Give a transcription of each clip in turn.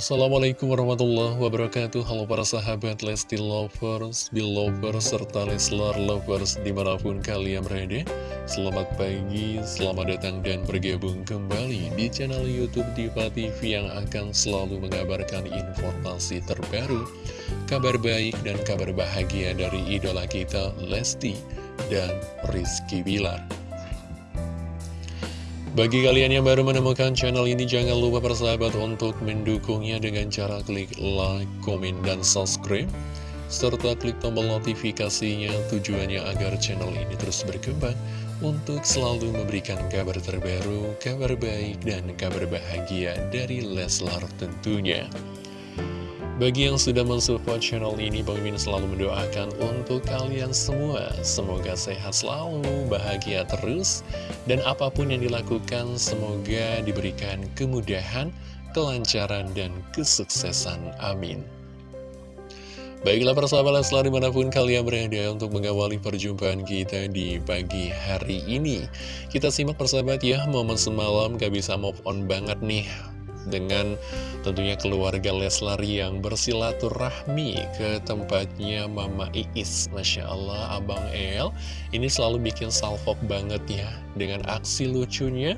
Assalamualaikum warahmatullahi wabarakatuh. Halo para sahabat Lesti Lovers, Belovers, serta Leslar Lovers di mana pun kalian berada. Selamat pagi, selamat datang dan bergabung kembali di channel Youtube Diva TV yang akan selalu mengabarkan informasi terbaru Kabar baik dan kabar bahagia dari idola kita Lesti dan Rizky Bilar bagi kalian yang baru menemukan channel ini, jangan lupa persahabat untuk mendukungnya dengan cara klik like, komen, dan subscribe. Serta klik tombol notifikasinya tujuannya agar channel ini terus berkembang untuk selalu memberikan kabar terbaru, kabar baik, dan kabar bahagia dari Leslar tentunya. Bagi yang sudah mensupport channel ini, Bang Min selalu mendoakan untuk kalian semua. Semoga sehat selalu, bahagia terus, dan apa pun yang dilakukan, semoga diberikan kemudahan, kelancaran, dan kesuksesan. Amin. Baiklah persahabat selalu di mana pun kalian berada untuk mengawali perjumpaan kita di pagi hari ini Kita simak persahabat ya, momen semalam gak bisa move on banget nih dengan tentunya keluarga Leslar yang bersilaturahmi ke tempatnya Mama Iis Masya Allah Abang El ini selalu bikin salvok banget ya dengan aksi lucunya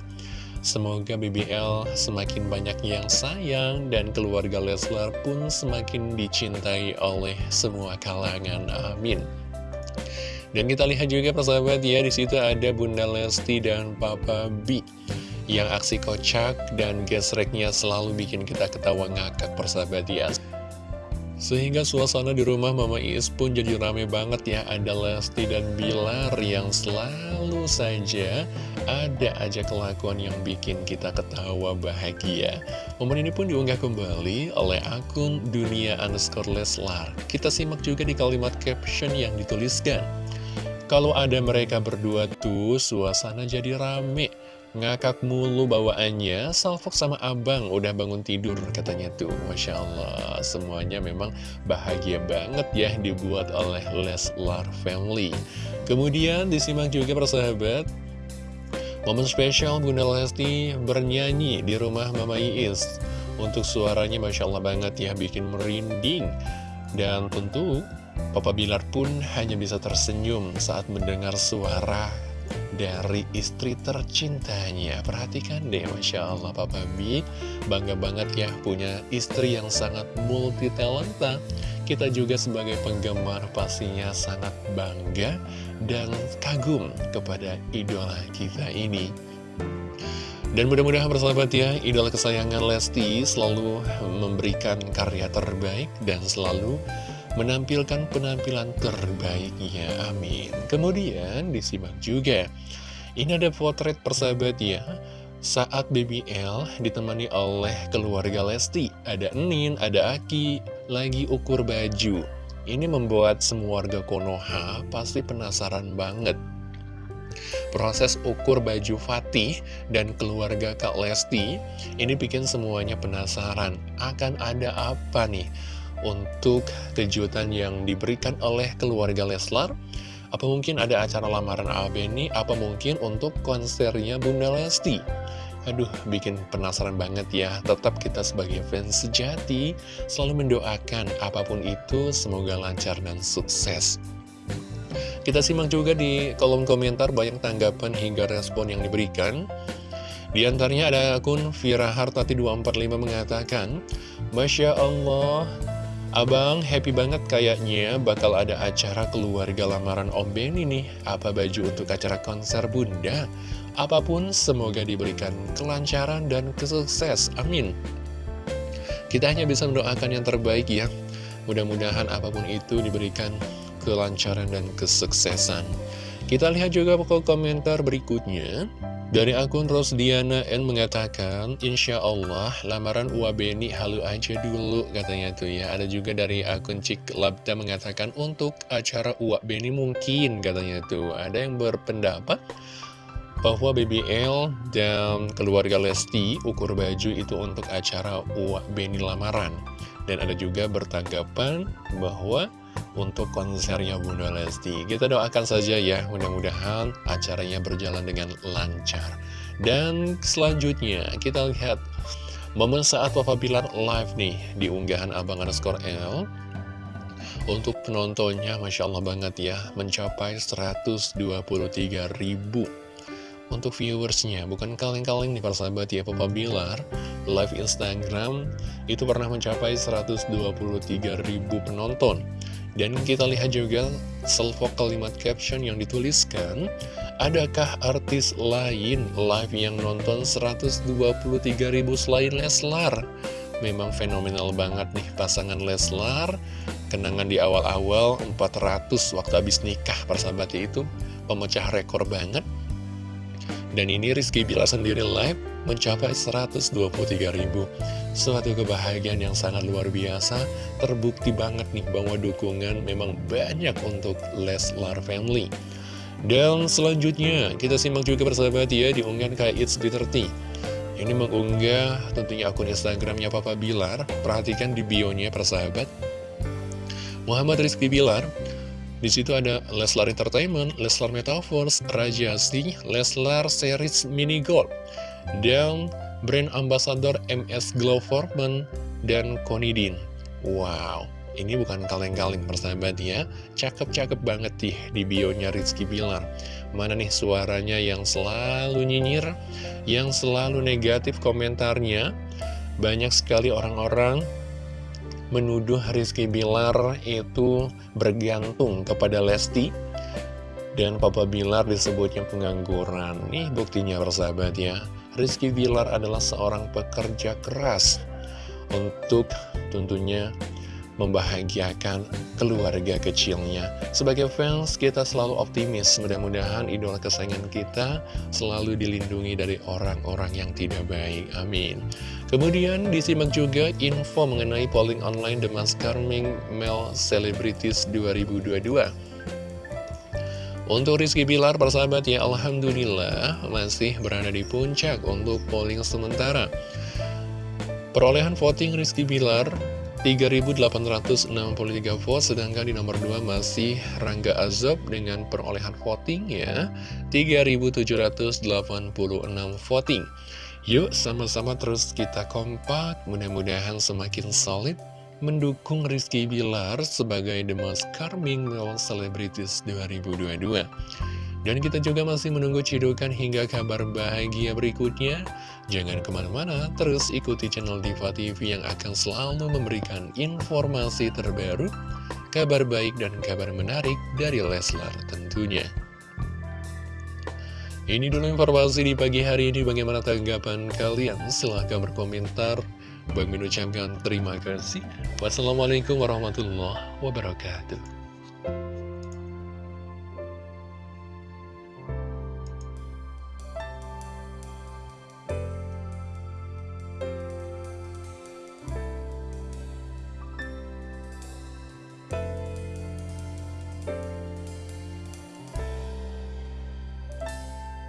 Semoga BBL semakin banyak yang sayang dan keluarga Leslar pun semakin dicintai oleh semua kalangan. Amin. Dan kita lihat juga persahabat ya, di situ ada Bunda Lesti dan Papa B yang aksi kocak dan gesreknya selalu bikin kita ketawa ngakak persahabat ya. Sehingga suasana di rumah Mama Is pun jadi rame banget ya. Ada Lesti dan Bilar yang selalu saja ada aja kelakuan yang bikin kita ketawa bahagia. Momen ini pun diunggah kembali oleh akun dunia underscore Leslar. Kita simak juga di kalimat caption yang dituliskan. Kalau ada mereka berdua tuh suasana jadi rame Ngakak mulu bawaannya, Salfok sama abang udah bangun tidur katanya tuh. Masya Allah, semuanya memang bahagia banget ya dibuat oleh Leslar Family. Kemudian disimak juga persahabat Momen spesial Bunda Lesti bernyanyi di rumah Mama Iis. Untuk suaranya Masya Allah banget ya, bikin merinding. Dan tentu Papa Bilar pun hanya bisa tersenyum saat mendengar suara dari istri tercintanya. Perhatikan deh Masya Allah Papa B Bangga banget ya punya istri yang sangat multi talenta Kita juga sebagai penggemar pastinya sangat bangga dan kagum kepada idola kita ini. Dan mudah-mudahan bersahabat ya, idola kesayangan Lesti selalu memberikan karya terbaik dan selalu menampilkan penampilan terbaiknya, amin. Kemudian disimak juga, ini ada potret persahabat ya, saat BBL ditemani oleh keluarga Lesti, ada Enin, ada Aki, lagi ukur baju. Ini membuat semua warga Konoha pasti penasaran banget. Proses ukur baju Fatih dan keluarga Kak Lesti ini bikin semuanya penasaran akan ada apa nih untuk kejutan yang diberikan oleh keluarga Leslar apa mungkin ada acara lamaran Abeni apa mungkin untuk konsernya Bunda Lesti Aduh, bikin penasaran banget ya. Tetap kita sebagai fans sejati selalu mendoakan apa pun itu semoga lancar dan sukses. Kita simak juga di kolom komentar banyak tanggapan hingga respon yang diberikan. Di antaranya ada akun Vira Hartati 245 mengatakan, Masya Allah, Abang happy banget kayaknya bakal ada acara keluarga lamaran Om Benny nih. Apa baju untuk acara konser bunda? Apa pun semoga diberikan kelancaran dan kesukses. Amin. Kita hanya bisa mendoakan yang terbaik ya. Mudah-mudahan apa pun itu diberikan kelancaran dan kesuksesan. Kita lihat juga pokok komentar berikutnya. Dari akun Rosdiana N mengatakan, Insya Allah lamaran Uabeni halu aja dulu katanya tuh ya. Ada juga dari akun Cik Labda mengatakan untuk acara Uabeni mungkin katanya tuh. Ada yang berpendapat bahwa BBL dan keluarga Lesti ukur baju itu untuk acara Uabeni lamaran. Dan ada juga bertanggapan bahwa untuk konsernya Bunda Lesti. Kita doakan saja ya, mudah-mudahan acaranya berjalan dengan lancar. Dan selanjutnya kita lihat Momen saat Papa Bilar live nih di unggahan Abang underscore L Untuk penontonnya Masya Allah banget ya Mencapai 123 ribu Untuk viewersnya Bukan kaleng-kaleng nih para sahabat ya Papa Bilar Live Instagram Itu pernah mencapai 123 ribu penonton Dan kita lihat juga Selfie kalimat caption yang dituliskan Adakah artis lain live yang nonton 123 ribu selain Leslar? Memang fenomenal banget nih pasangan Leslar. Kenangan di awal-awal 400 waktu habis nikah persahabatnya itu. Pemecah rekor banget Dan ini Rizky Bila sendiri live mencapai 123 ribu Suatu kebahagiaan yang sangat luar biasa Terbukti banget nih bahwa dukungan memang banyak untuk Leslar Family dan selanjutnya, kita simak juga persahabat ya, diunggah kayak It's G30. Ini mengunggah tentunya akun Instagramnya Papa Bilar. Perhatikan di bionya persahabat. Muhammad Rizky Bilar. Di situ ada Leslar Entertainment, Leslar Metaverse, Raja Sing, Leslar Series Mini Gold, dan brand ambassador MS Glow Forman dan Konidin. Wow, ini bukan kaleng-kaleng persahabat ya. Cakep-cakep banget nih di bionya Rizky Bilar. Mana nih suaranya yang selalu nyinyir Yang selalu negatif komentarnya? Banyak sekali orang-orang menuduh Rizky Bilar itu bergantung kepada Lesti Dan Papa Bilar disebutnya pengangguran. Nih buktinya persahabat ya. Rizky Bilar adalah seorang pekerja keras Untuk tentunya membahagiakan keluarga kecilnya. Sebagai fans, kita selalu optimis. Mudah-mudahan idola kesayangan kita selalu dilindungi dari orang-orang yang tidak baik. Amin. Kemudian disimak juga info mengenai polling online The Mascarming Male Celebrities 2022. Untuk Rizky Bilar, persahabat ya, Alhamdulillah masih berada di puncak untuk polling sementara. Perolehan voting Rizky Bilar 3.863 vote, sedangkan di nomor 2 masih Rangga Azob dengan perolehan voting ya 3.786 voting. Yuk sama-sama terus kita kompak, mudah-mudahan semakin solid mendukung Rizky Bilar sebagai The Most Charming Male Celebrities 2022. Dan kita juga masih menunggu cidukan hingga kabar bahagia berikutnya. Jangan ke mana-mana, terus ikuti channel Diva TV yang akan selalu memberikan informasi terbaru, kabar baik dan kabar menarik dari Leslar tentunya. Ini dulu informasi di pagi hari ini, bagaimana tanggapan kalian? Silahkan berkomentar. Bang mengucapkan terima kasih. Wassalamualaikum warahmatullahi wabarakatuh.